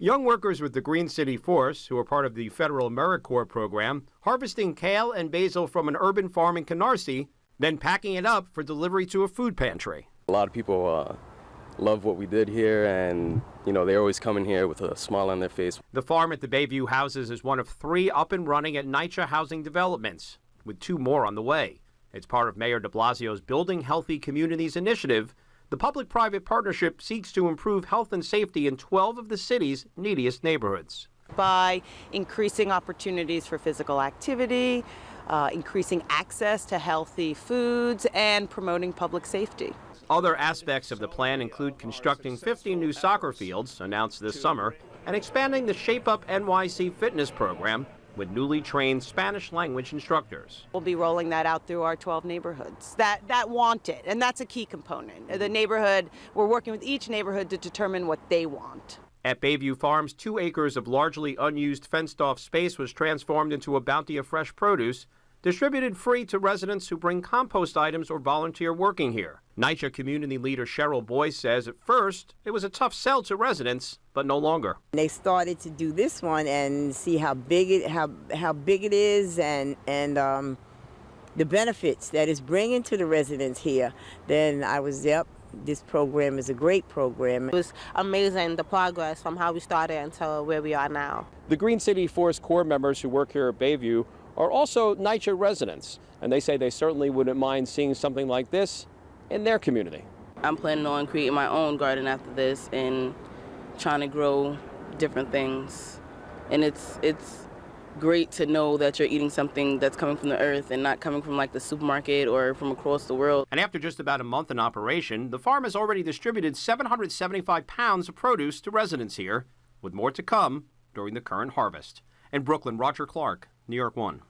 Young workers with the Green City Force, who are part of the federal AmeriCorps program, harvesting kale and basil from an urban farm in Canarsie, then packing it up for delivery to a food pantry. A lot of people uh, love what we did here, and you know they always come in here with a smile on their face. The farm at the Bayview houses is one of three up and running at NYCHA housing developments, with two more on the way. It's part of Mayor de Blasio's Building Healthy Communities initiative. The public private partnership seeks to improve health and safety in 12 of the city's neediest neighborhoods. By increasing opportunities for physical activity, uh, increasing access to healthy foods, and promoting public safety. Other aspects of the plan include constructing 50 new soccer fields, announced this summer, and expanding the Shape Up NYC fitness program with newly trained Spanish language instructors. We'll be rolling that out through our 12 neighborhoods that, that want it, and that's a key component. The neighborhood, we're working with each neighborhood to determine what they want. At Bayview Farms, two acres of largely unused fenced off space was transformed into a bounty of fresh produce distributed free to residents who bring compost items or volunteer working here. NYCHA community leader Cheryl Boyce says at first it was a tough sell to residents, but no longer. They started to do this one and see how big it how how big it is and and um, the benefits that it's bringing to the residents here. Then I was yep. This program is a great program. It was amazing the progress from how we started until where we are now. The Green City Force Corps members who work here at Bayview are also NYCHA residents, and they say they certainly wouldn't mind seeing something like this in their community. I'm planning on creating my own garden after this and trying to grow different things. And it's it's great to know that you're eating something that's coming from the earth and not coming from like the supermarket or from across the world. And after just about a month in operation, the farm has already distributed 775 pounds of produce to residents here, with more to come during the current harvest. In Brooklyn, Roger Clark, New York 1.